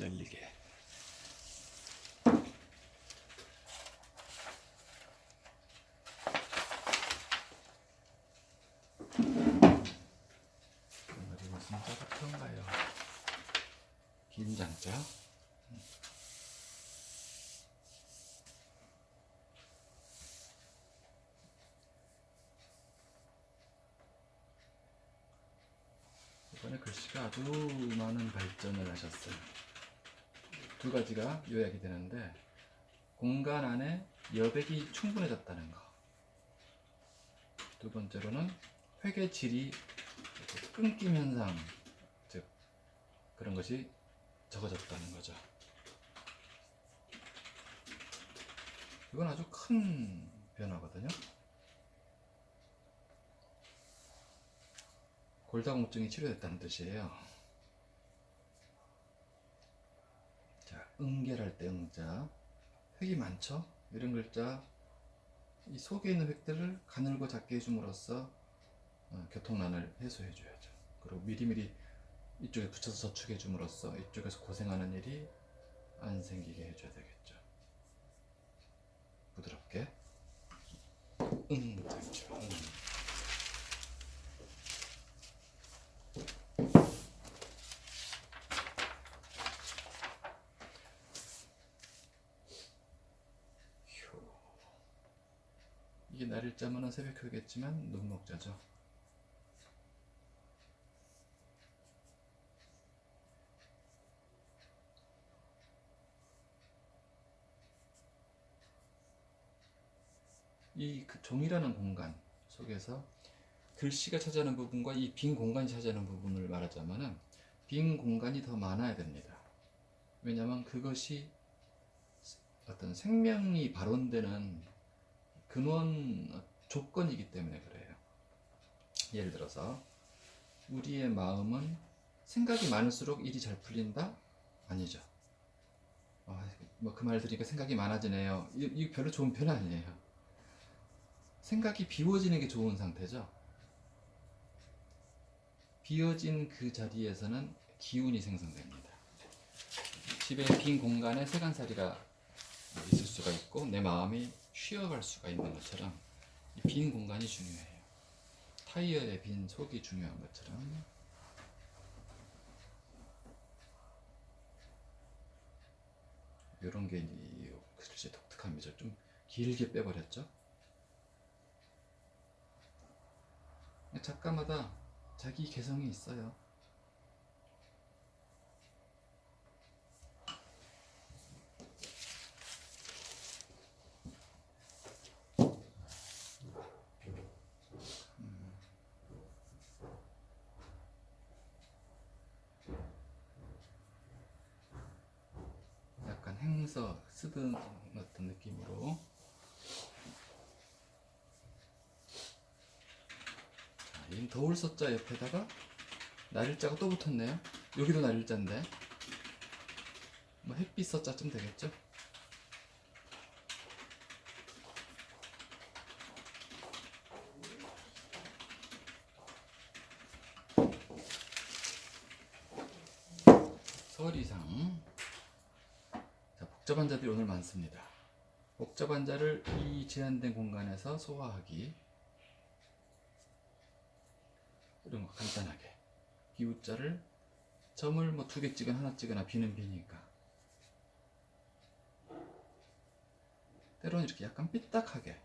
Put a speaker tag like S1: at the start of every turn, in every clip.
S1: 잘리게. 오늘이 무슨 자부터인가요? 김장자? 이번에 글씨가 아주 많은 발전을 하셨어요. 두 가지가 요약이 되는데 공간 안에 여백이 충분해졌다는 거. 두 번째로는 회계 질이 끊김 현상, 즉 그런 것이 적어졌다는 거죠. 이건 아주 큰 변화거든요. 골다공증이 치료됐다는 뜻이에요. 자, 응결할 때 응자. 획이 많죠? 이런 글자. 이 속에 있는 획들을 가늘고 작게 해줌으로써 어, 교통난을 해소해 줘야죠. 그리고 미리미리 이쪽에 붙여서 저축해 줌으로써 이쪽에서 고생하는 일이 안 생기게 해줘야 되겠죠. 부드럽게. 응. 응. 이게 날일 자면은 새벽효겠지만 눈목자죠. 이 그 종이라는 공간 속에서 글씨가 차지하는 부분과 이 빈 공간이 차지하는 부분을 말하자면은 빈 공간이 더 많아야 됩니다. 왜냐하면 그것이 어떤 생명이 발원되는 근원 조건이기 때문에 그래요. 예를 들어서 우리의 마음은 생각이 많을수록 일이 잘 풀린다? 아니죠. 뭐그말 들으니까 생각이 많아지네요. 이, 이 별로 좋은 편 아니에요. 생각이 비워지는 게 좋은 상태죠. 비어진 그 자리에서는 기운이 생성됩니다. 집에 빈 공간에 세간살이가 있을 수가 있고 내 마음이 쉬어갈 수가 있는 것처럼 이빈 공간이 중요해요. 타이어의 빈 속이 중요한 것처럼 이런 게이 글씨 독특함이죠. 좀 길게 빼버렸죠. 작가마다 자기 개성이 있어요. 행서 쓰던 어떤 느낌으로. 자, 이 더울 서자 옆에다가 날일자가 또 붙었네요. 여기도 날일자인데. 뭐 햇빛 서자쯤 되겠죠? 서리상. 자, 복잡한 자들이 오늘 많습니다. 복잡한 자를 이 제한된 공간에서 소화하기. 이런 거 간단하게. 기우자를 점을 뭐 두 개 찍거나 하나 찍거나 비는 비니까. 때로는 이렇게 약간 삐딱하게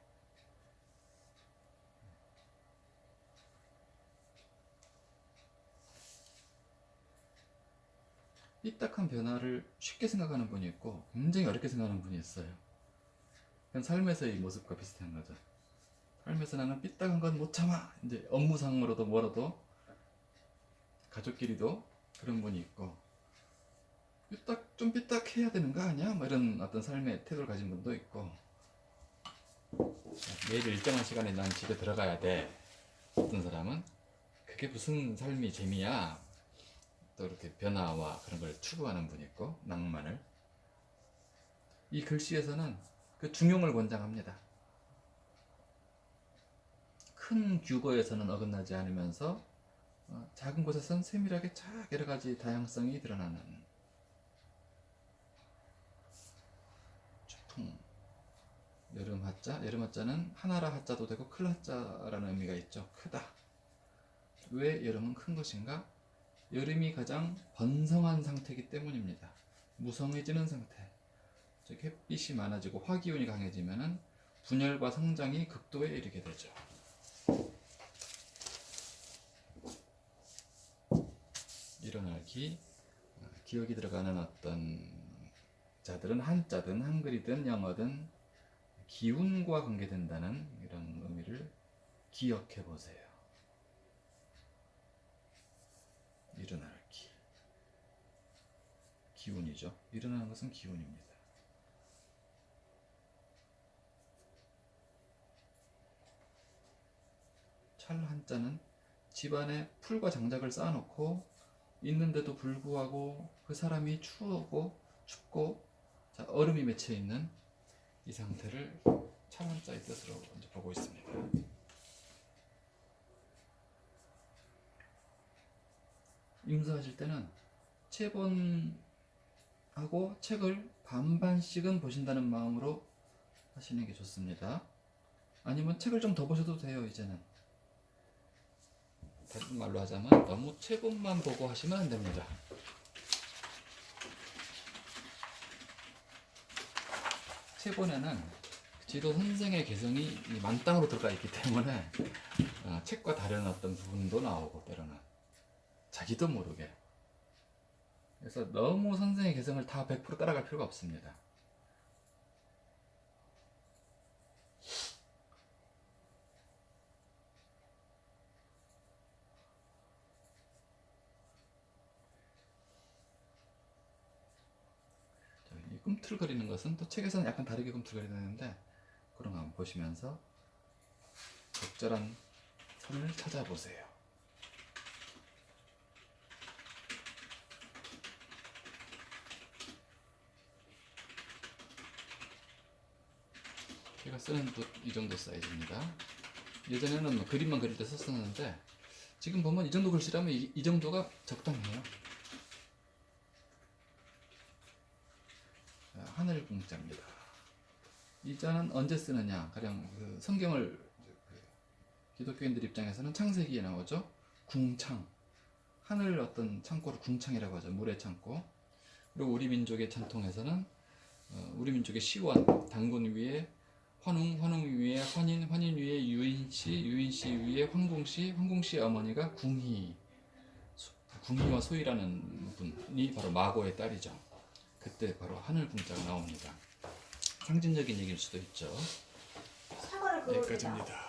S1: 삐딱한 변화를 쉽게 생각하는 분이 있고 굉장히 어렵게 생각하는 분이 있어요. 그냥 삶에서의 모습과 비슷한 거죠. 삶에서 나는 삐딱한 건 못 참아. 이제 업무상으로도 뭐라도 가족끼리도 그런 분이 있고 삐딱 좀 삐딱해야 되는 거 아니야? 뭐 이런 어떤 삶의 태도를 가진 분도 있고 매일 일정한 시간에 난 집에 들어가야 돼. 어떤 사람은 그게 무슨 삶이 재미야? 또 이렇게 변화와 그런 걸 추구하는 분이 있고 낭만을 이 글씨에서는 그 중용을 권장합니다. 큰 규거에서는 어긋나지 않으면서 어, 작은 곳에선 세밀하게 쫙 여러가지 다양성이 드러나는 초풍 여름 하자 여름 하자는 하나라 하자도 되고 클 하자라는 의미가 있죠. 크다. 왜 여름은 큰 것인가? 여름이 가장 번성한 상태이기 때문입니다. 무성해지는 상태. 즉 햇빛이 많아지고 화기운이 강해지면은 분열과 성장이 극도에 이르게 되죠. 일어날 기, 어, 기억이 들어가는 어떤 자들은 한자든 한글이든 영어든 기운과 관계된다는 이런 의미를 기억해 보세요. 일어날 기. 기운이죠. 일어나는 것은 기운입니다. 찰 한자는 집안에 풀과 장작을 쌓아놓고 있는데도 불구하고 그 사람이 추우고 춥고 자, 얼음이 맺혀 있는 이 상태를 찰 한자의 뜻으로 이제 보고 있습니다. 임수하실 때는 체본하고 책을 반반씩은 보신다는 마음으로 하시는 게 좋습니다. 아니면 책을 좀 더 보셔도 돼요, 이제는. 다른 말로 하자면 너무 체본만 보고 하시면 안 됩니다. 체본에는 지도 선생의 개성이 이 만땅으로 들어가 있기 때문에 어, 책과 다른 어떤 부분도 나오고 때로는 자기도 모르게 그래서 너무 선생의 개성을 다 100% 따라갈 필요가 없습니다. 자, 이 꿈틀거리는 것은 또 책에서는 약간 다르게 꿈틀거리는데 그런 거 한번 보시면서 적절한 선을 찾아보세요. 제가 쓰는 붓이 정도 사이즈입니다. 예전에는 뭐 그림만 그릴 때 썼었는데 지금 보면 이 정도 글씨라면 이, 이 정도가 적당해요. 자, 하늘 공자입니다. 이 자는 언제 쓰느냐? 가령 그 성경을 그 기독교인들 입장에서는 창세기에 나오죠. 궁창. 하늘 어떤 창고를 궁창이라고 하죠. 물의 창고. 그리고 우리 민족의 전통에서는 어, 우리 민족의 시원, 당군 위에 환웅, 환웅 위에 환인, 환인 위에 유인씨, 유인씨 위에 황공씨, 황공씨 어머니가 궁희, 소- 궁희와 소희라는 분이 바로 마고의 딸이죠. 그때 바로 하늘 궁자가 나옵니다. 상징적인 얘기일 수도 있죠.
S2: 사과를 그겁니다.
S1: 여기까지입니다.